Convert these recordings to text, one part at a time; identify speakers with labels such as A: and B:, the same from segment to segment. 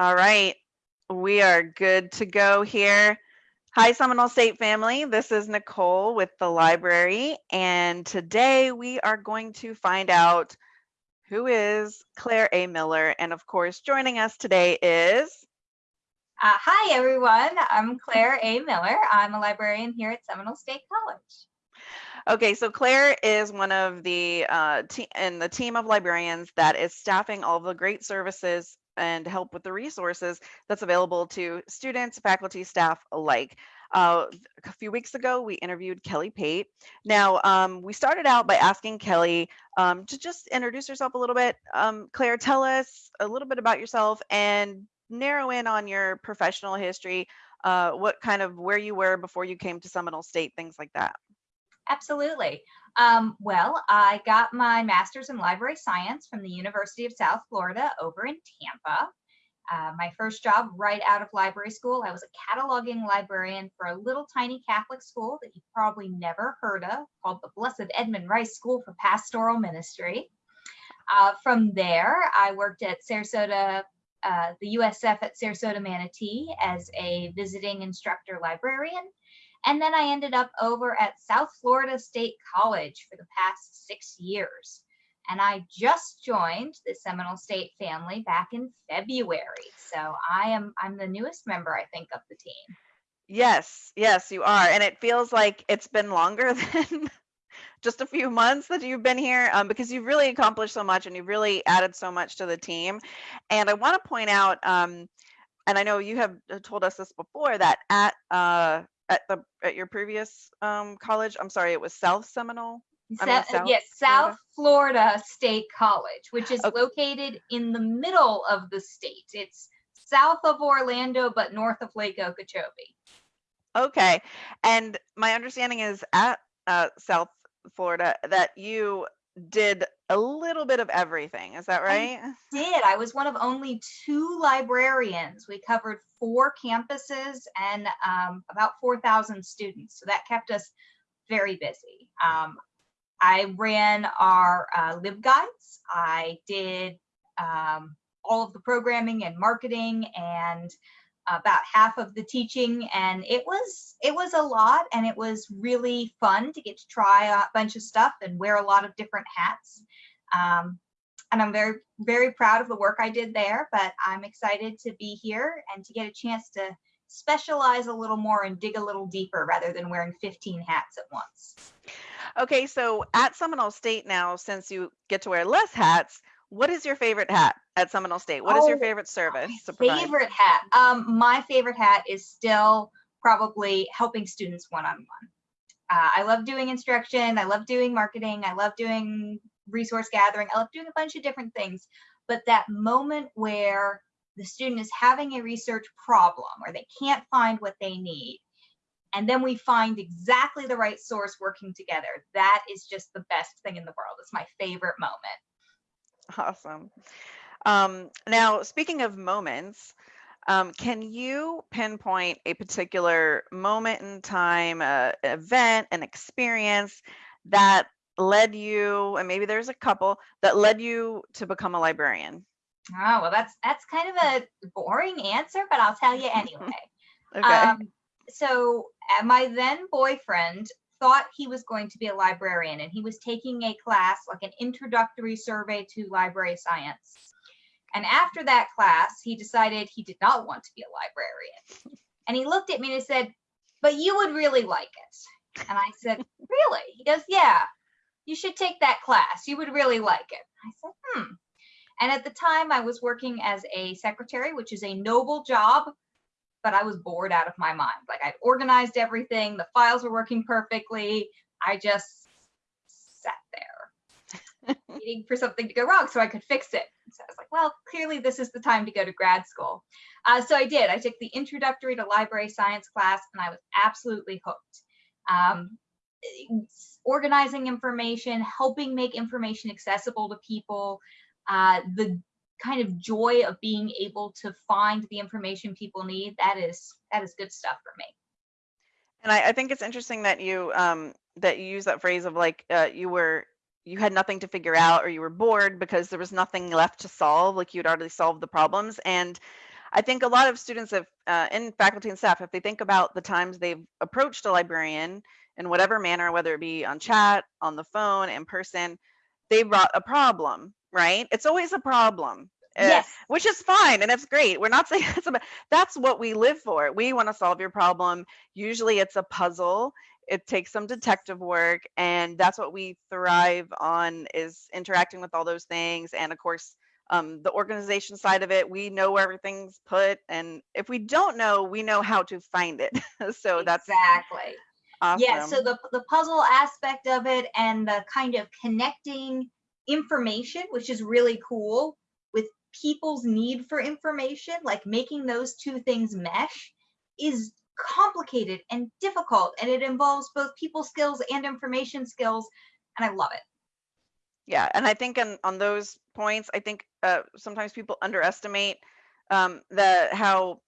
A: All right, we are good to go here. Hi, Seminole State family. This is Nicole with the library, and today we are going to find out who is Claire A. Miller. And of course, joining us today is.
B: Uh, hi, everyone. I'm Claire A. Miller. I'm a librarian here at Seminole State College.
A: Okay, so Claire is one of the uh, in the team of librarians that is staffing all the great services and help with the resources that's available to students, faculty, staff alike. Uh, a few weeks ago, we interviewed Kelly Pate. Now, um, we started out by asking Kelly um, to just introduce herself a little bit. Um, Claire, tell us a little bit about yourself and narrow in on your professional history. Uh, what kind of where you were before you came to Seminole State, things like that.
B: Absolutely. Um, well, I got my master's in library science from the University of South Florida over in Tampa. Uh, my first job right out of library school, I was a cataloging librarian for a little tiny Catholic school that you've probably never heard of called the Blessed Edmund Rice School for Pastoral Ministry. Uh, from there, I worked at Sarasota, uh, the USF at Sarasota Manatee as a visiting instructor librarian. And then I ended up over at South Florida State College for the past six years. And I just joined the Seminole State family back in February. So I am I'm the newest member, I think, of the team.
A: Yes, yes, you are. And it feels like it's been longer than just a few months that you've been here um, because you've really accomplished so much and you've really added so much to the team. And I want to point out, um, and I know you have uh, told us this before, that at uh, at the at your previous um, college, I'm sorry, it was South Seminole.
B: I mean, South yes, South Florida? Florida State College, which is okay. located in the middle of the state. It's south of Orlando, but north of Lake Okeechobee.
A: Okay. And my understanding is at uh, South Florida that you did a little bit of everything. Is that right?
B: I did. I was one of only two librarians. We covered four campuses and um, about 4,000 students. So that kept us very busy. Um, I ran our uh, LibGuides. I did um, all of the programming and marketing and about half of the teaching and it was it was a lot and it was really fun to get to try a bunch of stuff and wear a lot of different hats. Um, and i'm very very proud of the work i did there but i'm excited to be here and to get a chance to specialize a little more and dig a little deeper rather than wearing 15 hats at once.
A: Okay, so at Seminole State now, since you get to wear less hats, what is your favorite hat at Seminole State? What is your oh, favorite service?
B: favorite hat. Um, my favorite hat is still probably helping students one on one. I love doing instruction. I love doing marketing. I love doing resource gathering. I love doing a bunch of different things. But that moment where the student is having a research problem or they can't find what they need and then we find exactly the right source working together. That is just the best thing in the world. It's my favorite moment.
A: Awesome. Um, now, speaking of moments, um, can you pinpoint a particular moment in time, uh, event, an experience that led you, and maybe there's a couple that led you to become a librarian?
B: Oh, well, that's that's kind of a boring answer, but I'll tell you anyway.
A: okay. Um,
B: so uh, my then boyfriend thought he was going to be a librarian and he was taking a class like an introductory survey to library science. And after that class he decided he did not want to be a librarian. And he looked at me and he said but you would really like it. And i said really? He goes yeah you should take that class. You would really like it. I said hmm. And at the time i was working as a secretary which is a noble job but I was bored out of my mind. Like I'd organized everything, the files were working perfectly. I just sat there waiting for something to go wrong so I could fix it. So I was like, well, clearly this is the time to go to grad school. Uh, so I did. I took the introductory to library science class and I was absolutely hooked. Um, organizing information, helping make information accessible to people, uh, the kind of joy of being able to find the information people need that is that is good stuff for me
A: and i, I think it's interesting that you um that you use that phrase of like uh, you were you had nothing to figure out or you were bored because there was nothing left to solve like you'd already solved the problems and I think a lot of students have, uh, faculty and staff, if they think about the times they've approached a librarian in whatever manner, whether it be on chat, on the phone, in person, they brought a problem, right? It's always a problem. Uh,
B: Yes.
A: which is fine and it's great. We're not saying it's about that's what we live for. We want to solve your problem. Usually it's a puzzle. It takes some detective work and that's what we thrive on is interacting with all those things and of course um, the organization side of it, we know where everything's put and if we don't know, we know how to find it. so that's
B: exactly.
A: awesome.
B: Yeah, so the the puzzle aspect of it and the kind of connecting information, which is really cool, people's need for information, like making those two things mesh, is complicated and difficult, and it involves both people skills and information skills, and I love it.
A: Yeah, and I think on on those points, I think uh, sometimes people underestimate um, the how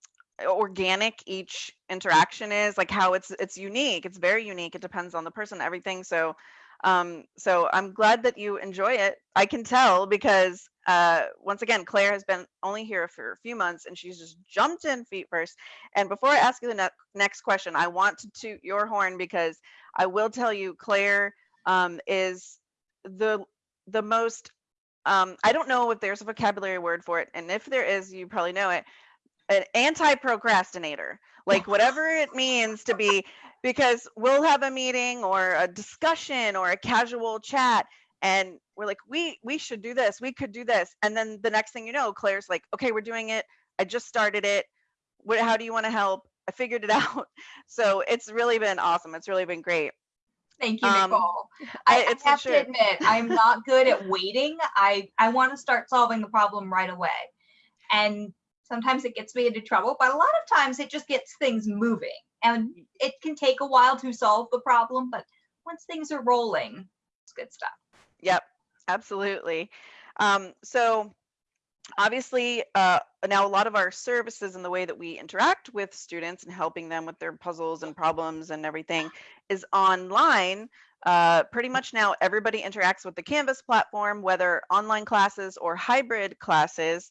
A: organic each interaction is, like how it's it's unique. It's very unique. It depends on the person, everything. So, um, so I'm glad that you enjoy it. I can tell because uh, once again, Claire has been only here for a few months, and she's just jumped in feet first. And before I ask you the ne- next question, I want to toot your horn because I will tell you, Claire um, is the the most um, I don't know if there's a vocabulary word for it, and if there is, you probably know it. An anti-procrastinator, like whatever it means to be, because we'll have a meeting or a discussion or a casual chat, and we're like, we we should do this, we could do this, and then the next thing you know, Claire's like, okay, we're doing it. I just started it. What? How do you want to help? I figured it out. So it's really been awesome. It's really been great.
B: Thank you,
A: Um,
B: Nicole.
A: I-
B: I, I have to admit, I'm not good at waiting. I I want to start solving the problem right away, and sometimes it gets me into trouble. But a lot of times, it just gets things moving, and it can take a while to solve the problem. But once things are rolling, it's good stuff.
A: Yep, absolutely. Um, so obviously, uh, now a lot of our services and the way that we interact with students and helping them with their puzzles and problems and everything is online. Uh, pretty much now everybody interacts with the Canvas platform, whether online classes or hybrid classes.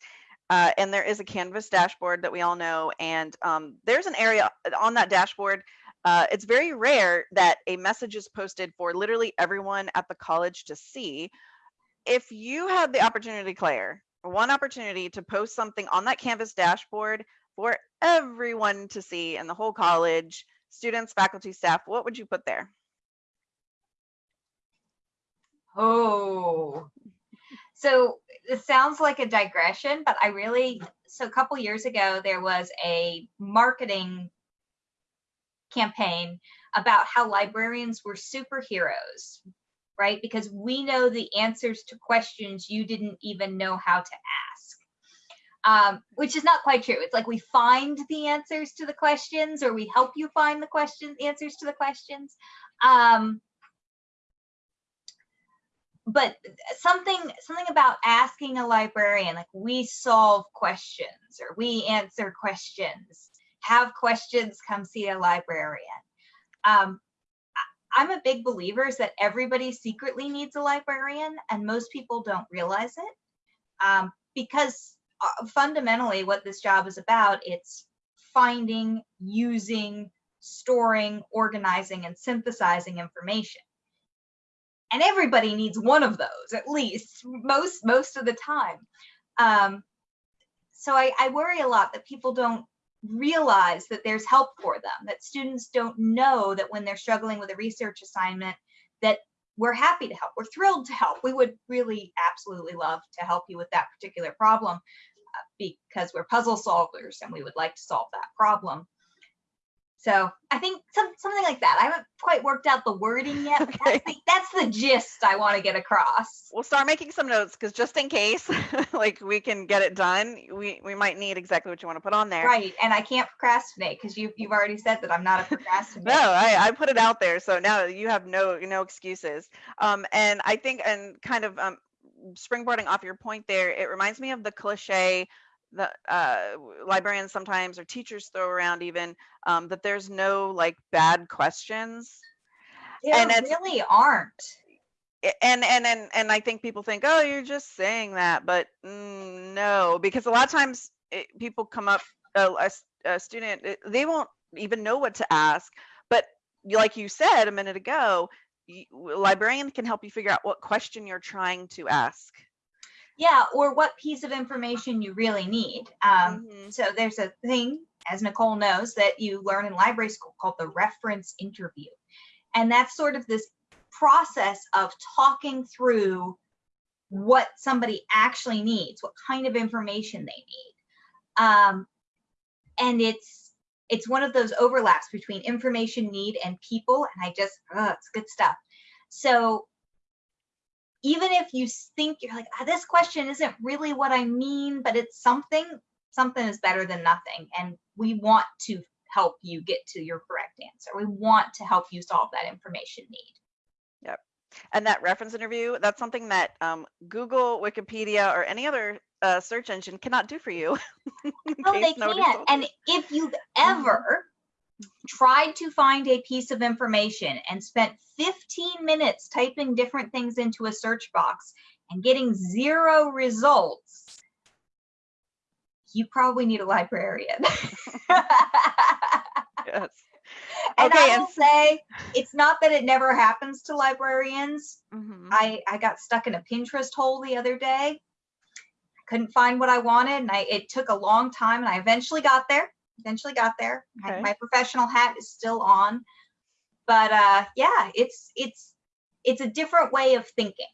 A: Uh, and there is a Canvas dashboard that we all know. And um, there's an area on that dashboard uh, it's very rare that a message is posted for literally everyone at the college to see. If you had the opportunity, Claire, one opportunity to post something on that Canvas dashboard for everyone to see in the whole college, students, faculty, staff, what would you put there?
B: Oh. So it sounds like a digression, but I really so a couple years ago there was a marketing campaign about how librarians were superheroes, right? Because we know the answers to questions you didn't even know how to ask. Um, which is not quite true. It's like we find the answers to the questions, or we help you find the question answers to the questions. Um, but something something about asking a librarian like we solve questions or we answer questions. Have questions come see a librarian. Um, i'm a big believer is that everybody secretly needs a librarian and most people don't realize it um, because uh, fundamentally what this job is about it's finding using storing organizing and synthesizing information and everybody needs one of those at least most most of the time. Um, so I, I worry a lot that people don't realize that there's help for them that students don't know that when they're struggling with a research assignment that we're happy to help we're thrilled to help. We would really absolutely love to help you with that particular problem uh, because we're puzzle solvers and we would like to solve that problem so I think some, something like that. I haven't quite worked out the wording yet. But
A: Okay.
B: that's, the, that's the gist I want to get across.
A: We'll start making some notes because just in case, like we can get it done, we, we might need exactly what you want to put on there.
B: Right. And I can't procrastinate because you've, you've already said that I'm not a procrastinator.
A: No, I, I put it out there, so now you have no no excuses. Um, and I think, and kind of um, springboarding off your point there, it reminds me of the cliche that uh, librarians sometimes or teachers throw around, even um, that there's no like bad questions.
B: There
A: and
B: really aren't.
A: And and and and I think people think, oh, you're just saying that, but mm, no, because a lot of times it, people come up, a a student, it- they won't even know what to ask. But like you said a minute ago, y- w- librarian can help you figure out what question you're trying to ask.
B: Yeah, or what piece of information you really need. Um,
A: Mhm.
B: So there's a thing, as Nicole knows, that you learn in library school called the reference interview. And that's sort of this process of talking through what somebody actually needs, what kind of information they need. Um, and it's it's one of those overlaps between information need and people. And I just, oh, it's good stuff. So even if you think you're like, ah, this question isn't really what I mean, but it's something, something is better than nothing. And we want to help you get to your correct answer. We want to help you solve that information need. Yep.
A: And that reference interview, that's something that um, Google, Wikipedia, or any other uh, search engine cannot do for you.
B: No, they can't. And if you've ever tried to find a piece of information and spent 15 minutes typing different things into a search box and getting zero results, you probably need a librarian.
A: yes.
B: and
A: Okay,
B: I
A: and
B: will say, it's not that it never happens to librarians.
A: Mhm.
B: I, I got stuck in a Pinterest hole the other day. I couldn't find what I wanted, and I it took a long time, and I eventually got there. Eventually got there. My,
A: Okay.
B: my professional hat is still on, but uh, yeah, it's it's it's a different way of thinking.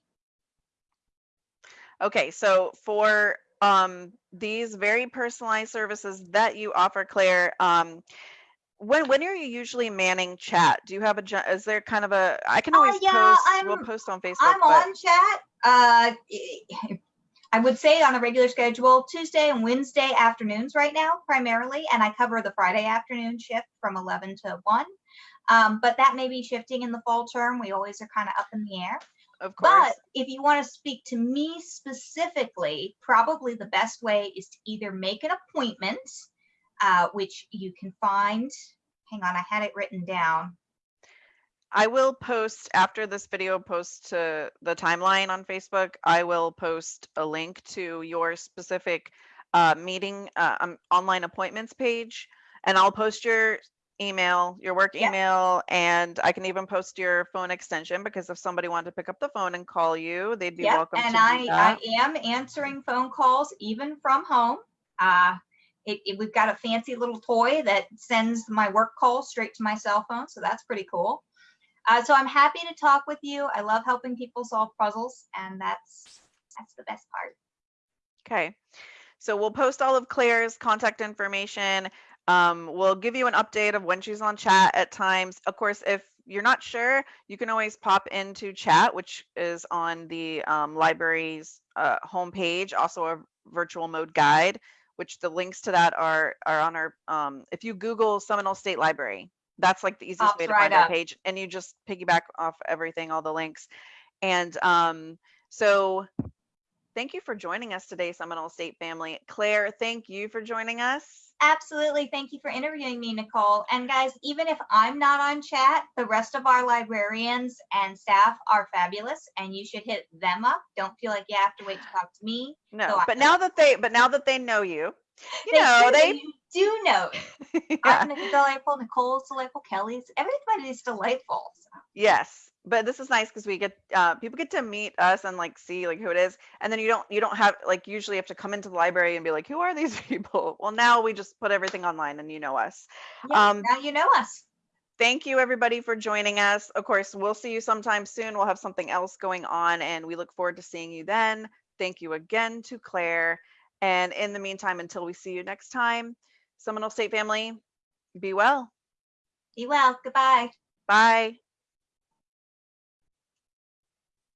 A: Okay, so for um, these very personalized services that you offer, Claire, um, when when are you usually manning chat? Do you have a is there kind of a I can
B: Uh,
A: always
B: yeah,
A: post we'll
B: I'm-
A: post on Facebook,
B: I'm
A: but
B: on chat. Uh, I would say on a regular schedule, Tuesday and Wednesday afternoons right now, primarily, and I cover the Friday afternoon shift from 11 to 1. Um, but that may be shifting in the fall term. We always are kind of up in the air.
A: of course.
B: But if you want to speak to me specifically, probably the best way is to either make an appointment, uh, which you can find. Hang on, I had it written down.
A: I will post after this video posts to the timeline on Facebook. I will post a link to your specific uh, meeting uh, um, online appointments page, and I'll post your email, your work
B: Yep.
A: email, and I can even post your phone extension because if somebody wanted to pick up the phone and call you, they'd be
B: Yep,
A: welcome
B: and
A: to
B: I. I am answering phone calls even from home. Uh, it, it- we've got a fancy little toy that sends my work calls straight to my cell phone, so that's pretty cool. Uh, so I'm happy to talk with you. I love helping people solve puzzles, and that's that's the best part.
A: Okay. So we'll post all of Claire's contact information. Um, we'll give you an update of when she's on chat at times. Of course, if you're not sure, you can always pop into chat, which is on the um, library's uh, homepage, also a virtual mode guide, which the links to that are are on our. Um, if you Google Seminole State Library, that's like the easiest
B: Pops
A: way to
B: right
A: find our page, and you just piggyback off everything, all the links. And um, so Thank you for joining us today, Seminole State family. Claire, thank you for joining us.
B: Absolutely. Thank you for interviewing me, Nicole. And guys, even if I'm not on chat, the rest of our librarians and staff are fabulous, and you should hit them up. Don't feel like you have to wait to talk to me.
A: No,
B: So
A: but now that they but now that they know you, you
B: They
A: know,
B: do,
A: they
B: do know.
A: yeah,
B: I'm delightful. Nicole's delightful. Kelly's everybody's delightful. So,
A: yes. But this is nice because we get uh, people get to meet us and like see like who it is, and then you don't you don't have like usually have to come into the library and be like, who are these people? Well, now we just put everything online and you know us.
B: yeah,
A: Um,
B: now you know us.
A: thank you everybody for joining us. Of course, we'll see you sometime soon. We'll have something else going on and we look forward to seeing you then. Thank you again to Claire. And in the meantime, until we see you next time, Seminole State family, be well.
B: Be well. Goodbye.
A: Bye.